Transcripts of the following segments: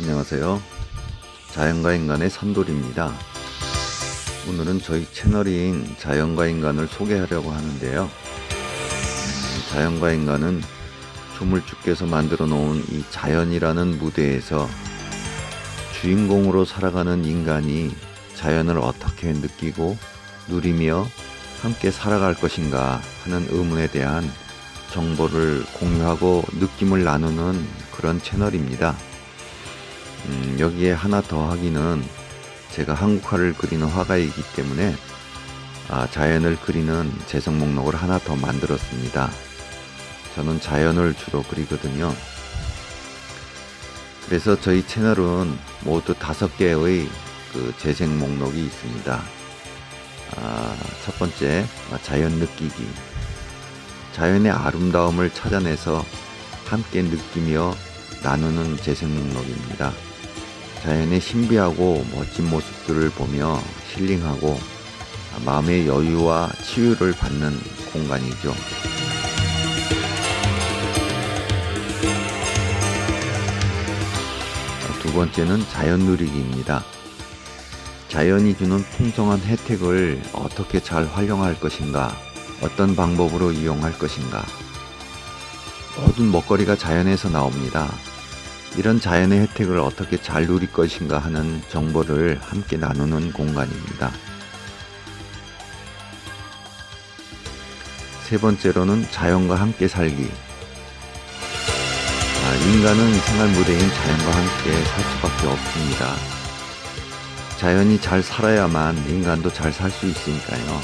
안녕하세요. 자연과 인간의 산돌입니다. 오늘은 저희 채널인 자연과 인간을 소개하려고 하는데요. 음, 자연과 인간은 조물주께서 만들어 놓은 이 자연이라는 무대에서 주인공으로 살아가는 인간이 자연을 어떻게 느끼고 누리며 함께 살아갈 것인가 하는 의문에 대한 정보를 공유하고 느낌을 나누는 그런 채널입니다. 음, 여기에 하나 더 하기는 제가 한국화를 그리는 화가이기 때문에 아, 자연을 그리는 재생 목록을 하나 더 만들었습니다. 저는 자연을 주로 그리거든요. 그래서 저희 채널은 모두 다섯 개의 그 재생 목록이 있습니다. 아, 첫 번째 자연 느끼기 자연의 아름다움을 찾아내서 함께 느끼며 나누는 재생 목록입니다. 자연의 신비하고 멋진 모습들을 보며 힐링하고 마음의 여유와 치유를 받는 공간이죠. 두 번째는 자연 누리기입니다. 자연이 주는 풍성한 혜택을 어떻게 잘 활용할 것인가, 어떤 방법으로 이용할 것인가. 모든 먹거리가 자연에서 나옵니다. 이런 자연의 혜택을 어떻게 잘 누릴 것인가 하는 정보를 함께 나누는 공간입니다. 세 번째로는 자연과 함께 살기. 아, 인간은 생활 무대인 자연과 함께 살 수밖에 없습니다. 자연이 잘 살아야만 인간도 잘 살 수 있으니까요.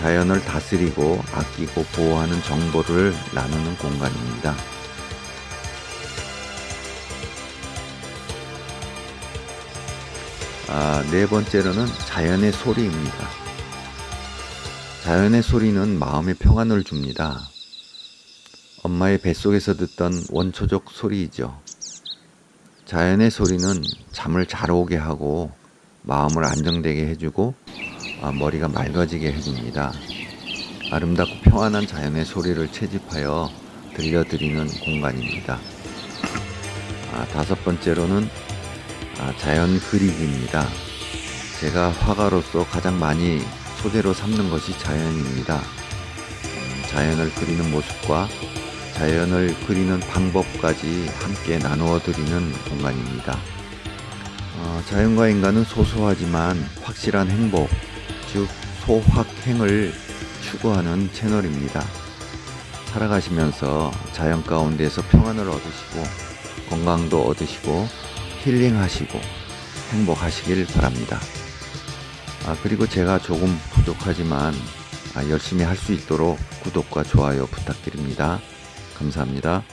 자연을 다스리고 아끼고 보호하는 정보를 나누는 공간입니다. 아, 네 번째로는 자연의 소리입니다. 자연의 소리는 마음의 평안을 줍니다. 엄마의 뱃속에서 듣던 원초적 소리이죠. 자연의 소리는 잠을 잘 오게 하고 마음을 안정되게 해주고 아, 머리가 맑아지게 해줍니다. 아름답고 평안한 자연의 소리를 채집하여 들려드리는 공간입니다. 아, 다섯 번째로는 아, 자연 그리기입니다. 제가 화가로서 가장 많이 소재로 삼는 것이 자연입니다. 음, 자연을 그리는 모습과 자연을 그리는 방법까지 함께 나누어 드리는 공간입니다. 어, 자연과 인간은 소소하지만 확실한 행복, 즉 소확행을 추구하는 채널입니다. 살아가시면서 자연 가운데서 평안을 얻으시고 건강도 얻으시고 힐링하시고 행복하시길 바랍니다. 아, 그리고 제가 조금 부족하지만 아, 열심히 할 수 있도록 구독과 좋아요 부탁드립니다. 감사합니다.